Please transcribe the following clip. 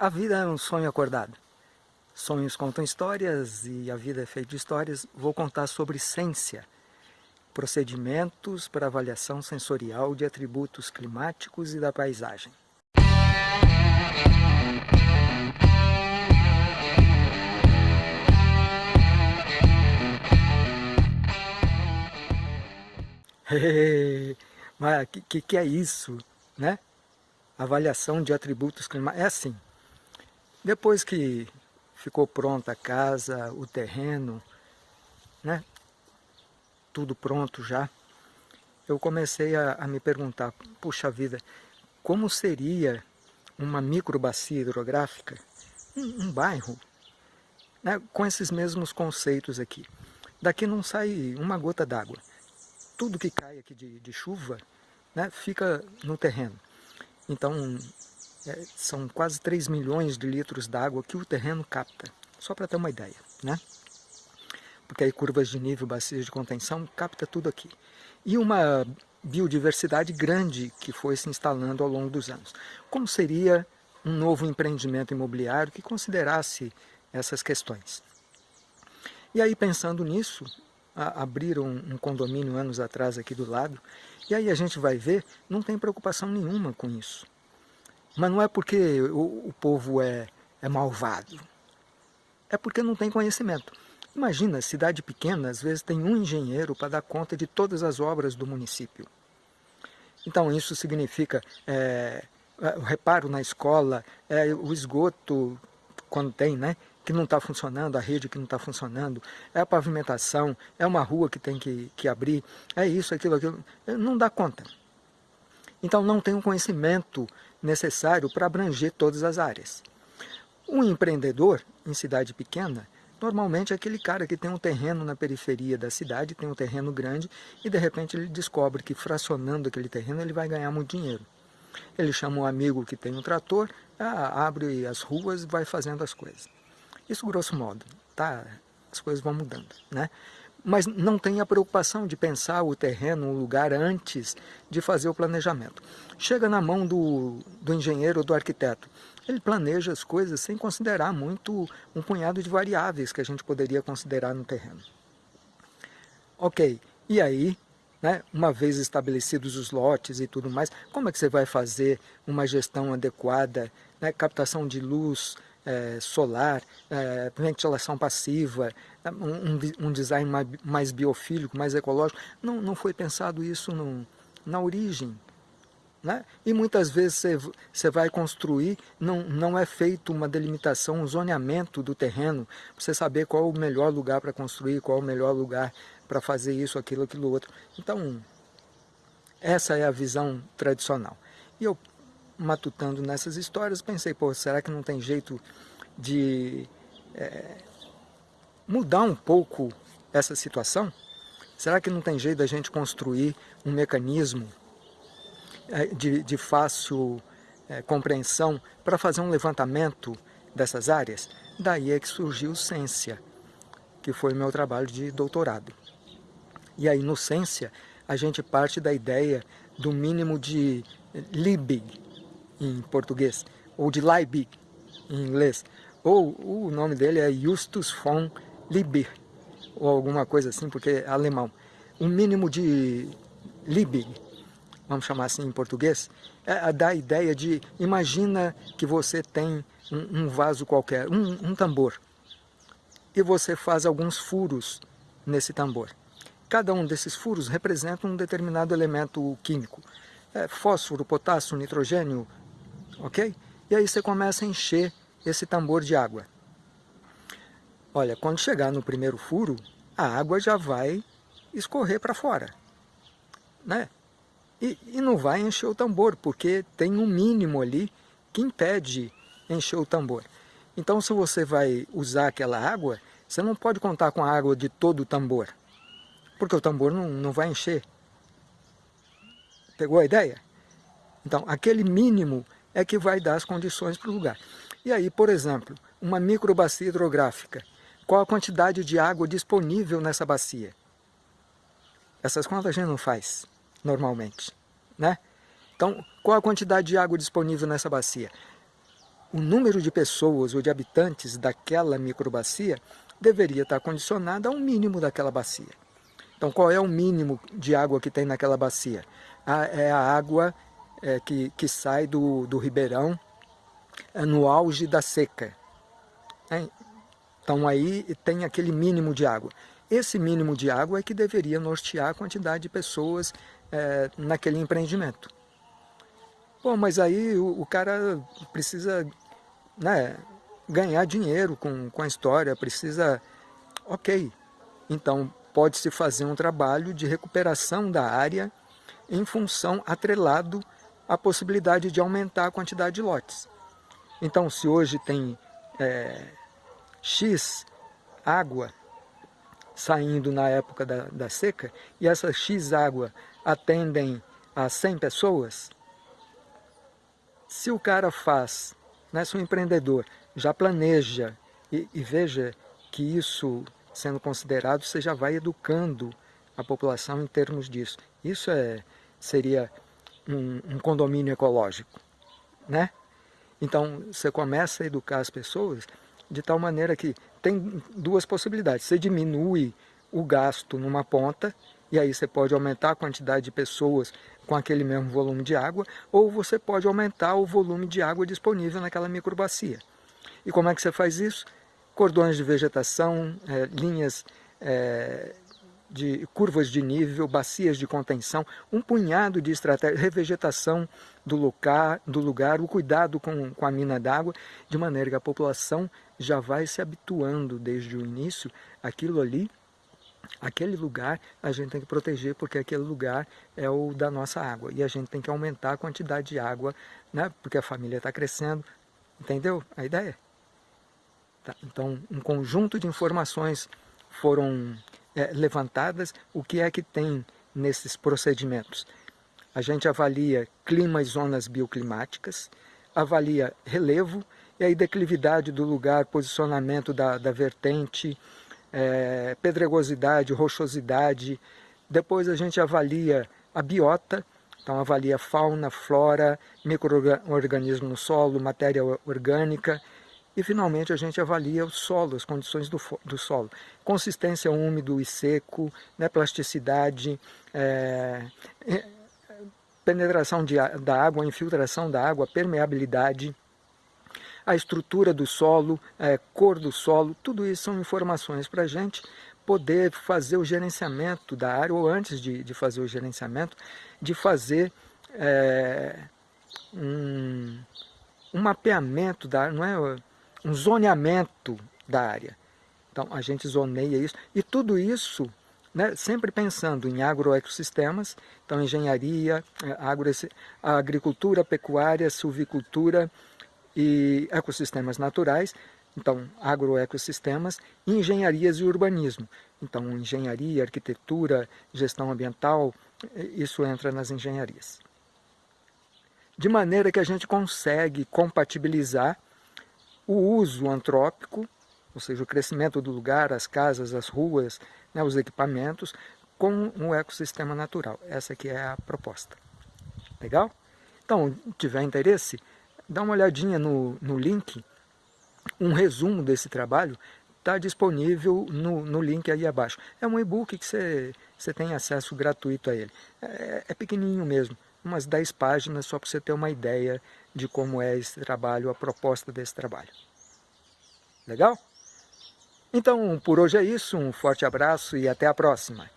A vida é um sonho acordado. Sonhos contam histórias e a vida é feita de histórias. Vou contar sobre ciência, procedimentos para avaliação sensorial de atributos climáticos e da paisagem. Mas o que, que é isso, né? Avaliação de atributos climáticos. É assim, depois que ficou pronta a casa, o terreno, né? Tudo pronto já, eu comecei a, a me perguntar, puxa vida, como seria uma microbacia hidrográfica, um, um bairro, né, com esses mesmos conceitos aqui. Daqui não sai uma gota d'água. Tudo que cai aqui de, de chuva né, fica no terreno. Então, é, são quase 3 milhões de litros d'água que o terreno capta, só para ter uma ideia, né? Porque aí curvas de nível, bacias de contenção, capta tudo aqui. E uma biodiversidade grande que foi se instalando ao longo dos anos. Como seria um novo empreendimento imobiliário que considerasse essas questões? E aí, pensando nisso, abriram um condomínio anos atrás aqui do lado, e aí a gente vai ver, não tem preocupação nenhuma com isso. Mas não é porque o, o povo é, é malvado, é porque não tem conhecimento. Imagina, cidade pequena, às vezes tem um engenheiro para dar conta de todas as obras do município. Então isso significa é, é o reparo na escola, é, o esgoto, quando tem, né? que não está funcionando, a rede que não está funcionando, é a pavimentação, é uma rua que tem que, que abrir, é isso, aquilo, aquilo, não dá conta. Então não tem o conhecimento necessário para abranger todas as áreas. Um empreendedor em cidade pequena, normalmente é aquele cara que tem um terreno na periferia da cidade, tem um terreno grande e de repente ele descobre que fracionando aquele terreno ele vai ganhar muito dinheiro. Ele chama um amigo que tem um trator, abre as ruas e vai fazendo as coisas. Isso grosso modo, tá? As coisas vão mudando, né? Mas não tem a preocupação de pensar o terreno, o lugar antes de fazer o planejamento. Chega na mão do, do engenheiro ou do arquiteto. Ele planeja as coisas sem considerar muito um punhado de variáveis que a gente poderia considerar no terreno. Ok, e aí, né, uma vez estabelecidos os lotes e tudo mais, como é que você vai fazer uma gestão adequada, né, captação de luz, solar, é, ventilação passiva, um, um design mais, mais, biofílico, mais ecológico. Não, não foi pensado isso no, na origem. Né? E muitas vezes você, vai construir, não, não é feito uma delimitação, um zoneamento do terreno, para você saber qual o melhor lugar para construir, qual o melhor lugar para fazer isso, aquilo, aquilo outro. Então, essa é a visão tradicional. E eu matutando nessas histórias, pensei, pô, será que não tem jeito de é, mudar um pouco essa situação? Será que não tem jeito da gente construir um mecanismo é, de, de fácil é, compreensão para fazer um levantamento dessas áreas? Daí é que surgiu Ciência, que foi o meu trabalho de doutorado. E aí no Ciência a gente parte da ideia do mínimo de Liebig, em português, ou de Leibig em inglês, ou o nome dele é Justus von Liebig, ou alguma coisa assim, porque é alemão. O mínimo de Liebig, vamos chamar assim em português, é dá a ideia de, imagina que você tem um, um vaso qualquer, um, um tambor, e você faz alguns furos nesse tambor. Cada um desses furos representa um determinado elemento químico. É, fósforo, potássio, nitrogênio, ok? E aí você começa a encher esse tambor de água. Olha, quando chegar no primeiro furo, a água já vai escorrer para fora, né? E, e não vai encher o tambor, porque tem um mínimo ali que impede encher o tambor. Então, se você vai usar aquela água, você não pode contar com a água de todo o tambor, porque o tambor não, não vai encher. Pegou a ideia? Então, aquele mínimo é que vai dar as condições para o lugar. E aí, por exemplo, uma microbacia hidrográfica, qual a quantidade de água disponível nessa bacia? Essas contas a gente não faz normalmente, né? Então, qual a quantidade de água disponível nessa bacia? o número de pessoas ou de habitantes daquela microbacia deveria estar condicionado a um mínimo daquela bacia. Então, qual é o mínimo de água que tem naquela bacia? A, é a água é, que, que sai do, do ribeirão é, no auge da seca. É, então, aí tem aquele mínimo de água. Esse mínimo de água é que deveria nortear a quantidade de pessoas é, naquele empreendimento. Bom, mas aí o, o cara precisa né, ganhar dinheiro com, com a história, precisa... Ok, então pode-se fazer um trabalho de recuperação da área em função atrelado à possibilidade de aumentar a quantidade de lotes. Então, se hoje tem é, X água saindo na época da, da seca, e essa X água atendem a 100 pessoas, se o cara faz, né, se o empreendedor já planeja e, e veja que isso sendo considerado, você já vai educando a população em termos disso. Isso é, seria um, um condomínio ecológico, né? Então, você começa a educar as pessoas de tal maneira que tem duas possibilidades. Você diminui o gasto numa ponta, e aí você pode aumentar a quantidade de pessoas com aquele mesmo volume de água, ou você pode aumentar o volume de água disponível naquela microbacia. E como é que você faz isso? Cordões de vegetação, é, linhas é, de curvas de nível, bacias de contenção, um punhado de estratégias, revegetação do lugar, do lugar o cuidado com, com a mina d'água, de maneira que a população já vai se habituando desde o início, aquilo ali, aquele lugar a gente tem que proteger porque aquele lugar é o da nossa água e a gente tem que aumentar a quantidade de água, né, porque a família está crescendo, entendeu a ideia? Tá? Então, um conjunto de informações foram é, levantadas, o que é que tem nesses procedimentos? A gente avalia clima e zonas bioclimáticas, avalia relevo, e aí declividade do lugar, posicionamento da, da vertente, é, pedregosidade, rochosidade. Depois a gente avalia a biota, então avalia fauna, flora, microorganismo no solo, matéria orgânica, e finalmente a gente avalia o solo, as condições do, do solo. Consistência úmido e seco, né, plasticidade, é, é, penetração de, da água, infiltração da água, permeabilidade, a estrutura do solo, é, cor do solo, tudo isso são informações para a gente poder fazer o gerenciamento da área, ou antes de, de fazer o gerenciamento, de fazer é, um, um mapeamento da área, não é um zoneamento da área. Então a gente zoneia isso, e tudo isso né, sempre pensando em agroecossistemas, então engenharia, é, agro, agricultura, pecuária, silvicultura e ecossistemas naturais, então agroecossistemas, engenharias e urbanismo. Então engenharia, arquitetura, gestão ambiental, isso entra nas engenharias. De maneira que a gente consegue compatibilizar o uso antrópico, ou seja, o crescimento do lugar, as casas, as ruas, né, os equipamentos, com um ecossistema natural. Essa aqui é a proposta. Legal? Então, tiver interesse, dá uma olhadinha no, no link, um resumo desse trabalho está disponível no, no link aí abaixo. É um e-book que você, você tem acesso gratuito a ele. É, é pequenininho mesmo, umas 10 páginas só para você ter uma ideia de como é esse trabalho, a proposta desse trabalho. Legal? Então, por hoje é isso, um forte abraço e até a próxima.